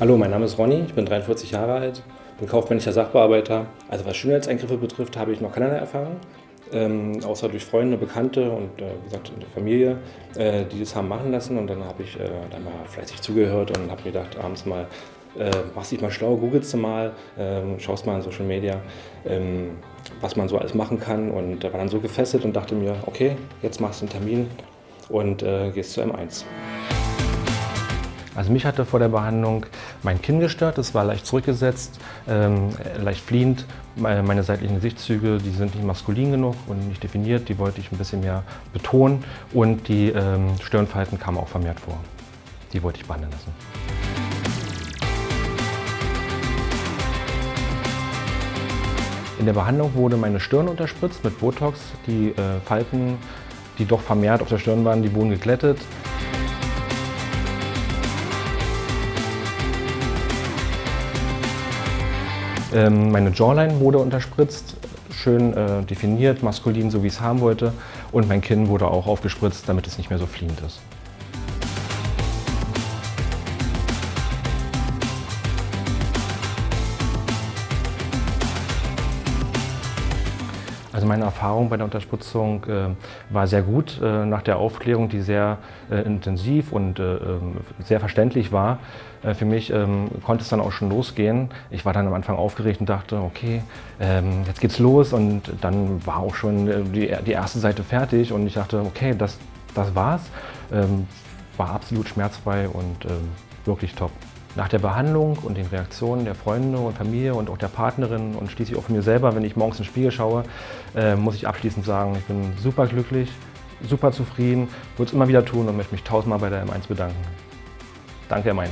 Hallo, mein Name ist Ronny, ich bin 43 Jahre alt, bin kaufmännischer Sachbearbeiter. Also was Schönheitseingriffe betrifft, habe ich noch keinerlei Erfahrung. Ähm, außer durch Freunde, Bekannte und äh, wie gesagt eine Familie, äh, die das haben machen lassen. Und dann habe ich äh, dann mal fleißig zugehört und habe mir gedacht, abends mal, äh, machst dich mal schlau, googelst du mal, ähm, schaust mal in Social Media, ähm, was man so alles machen kann. Und da war dann so gefesselt und dachte mir, okay, jetzt machst du einen Termin und äh, gehst zu M1. Also mich hatte vor der Behandlung mein Kinn gestört, es war leicht zurückgesetzt, ähm, leicht fliehend. Meine seitlichen Gesichtszüge, die sind nicht maskulin genug und nicht definiert, die wollte ich ein bisschen mehr betonen und die ähm, Stirnfalten kamen auch vermehrt vor. Die wollte ich behandeln lassen. In der Behandlung wurde meine Stirn unterspritzt mit Botox. Die äh, Falten, die doch vermehrt auf der Stirn waren, die wurden geglättet. Meine Jawline wurde unterspritzt, schön äh, definiert, maskulin, so wie ich es haben wollte. Und mein Kinn wurde auch aufgespritzt, damit es nicht mehr so fliehend ist. Also meine Erfahrung bei der Unterspritzung äh, war sehr gut. Äh, nach der Aufklärung, die sehr äh, intensiv und äh, ähm, sehr verständlich war, äh, für mich ähm, konnte es dann auch schon losgehen. Ich war dann am Anfang aufgeregt und dachte, okay, ähm, jetzt geht's los und dann war auch schon äh, die, die, erste Seite fertig und ich dachte, okay, das, das war's. War absolut schmerzfrei und wirklich top. Nach der Behandlung und den Reaktionen der Freunde und Familie und auch der Partnerin und schließlich auch von mir selber, wenn ich morgens in den Spiegel schaue, äh, muss ich abschließend sagen, ich bin super glücklich, super zufrieden, würde es immer wieder tun und möchte mich tausendmal bei der M1 bedanken. Danke M1.